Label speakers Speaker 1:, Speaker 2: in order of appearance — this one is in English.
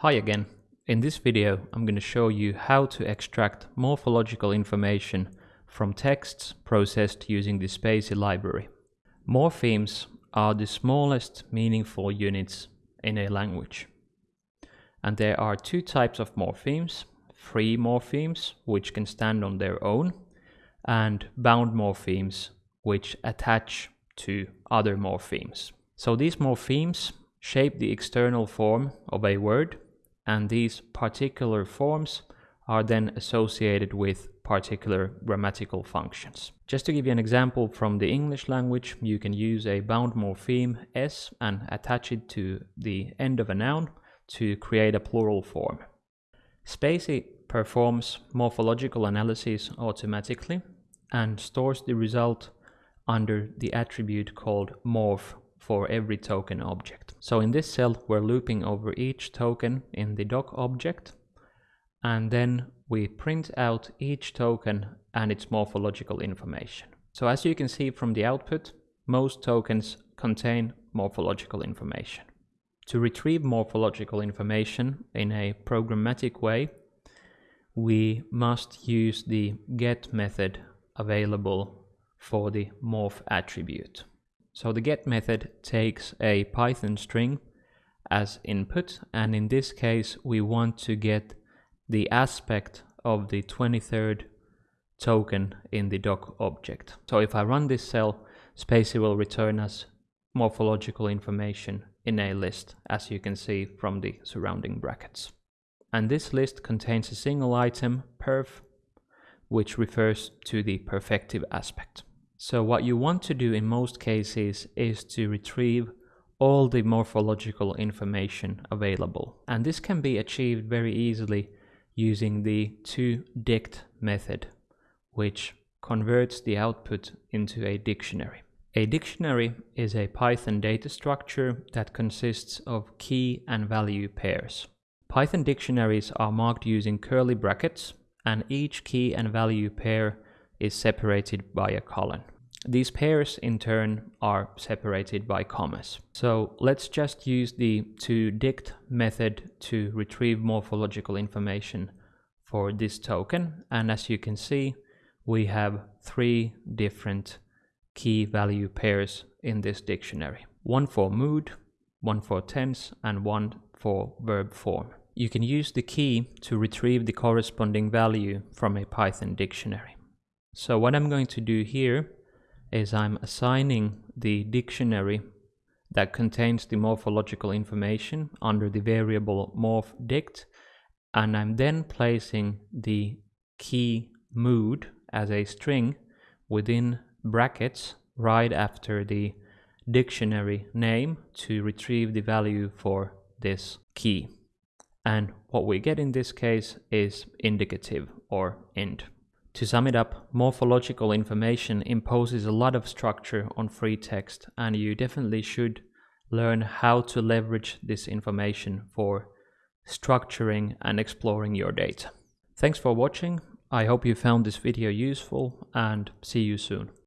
Speaker 1: Hi again. In this video I'm going to show you how to extract morphological information from texts processed using the spaCy library. Morphemes are the smallest meaningful units in a language. And there are two types of morphemes, free morphemes which can stand on their own and bound morphemes which attach to other morphemes. So these morphemes shape the external form of a word and these particular forms are then associated with particular grammatical functions. Just to give you an example from the English language, you can use a bound morpheme s and attach it to the end of a noun to create a plural form. spaCy performs morphological analysis automatically and stores the result under the attribute called morph for every token object. So in this cell, we're looping over each token in the doc object, and then we print out each token and its morphological information. So as you can see from the output, most tokens contain morphological information. To retrieve morphological information in a programmatic way, we must use the get method available for the morph attribute. So the get method takes a Python string as input and in this case we want to get the aspect of the 23rd token in the doc object. So if I run this cell, spaCy will return us morphological information in a list, as you can see from the surrounding brackets. And this list contains a single item, perf, which refers to the perfective aspect. So what you want to do in most cases is to retrieve all the morphological information available. And this can be achieved very easily using the toDict method, which converts the output into a dictionary. A dictionary is a Python data structure that consists of key and value pairs. Python dictionaries are marked using curly brackets and each key and value pair is separated by a colon. These pairs in turn are separated by commas. So let's just use the toDict method to retrieve morphological information for this token. And as you can see, we have three different key value pairs in this dictionary. One for mood, one for tense, and one for verb form. You can use the key to retrieve the corresponding value from a Python dictionary. So what I'm going to do here is I'm assigning the dictionary that contains the morphological information under the variable morphDict and I'm then placing the key mood as a string within brackets right after the dictionary name to retrieve the value for this key. And what we get in this case is indicative or int. To sum it up, morphological information imposes a lot of structure on free text and you definitely should learn how to leverage this information for structuring and exploring your data. Thanks for watching. I hope you found this video useful and see you soon.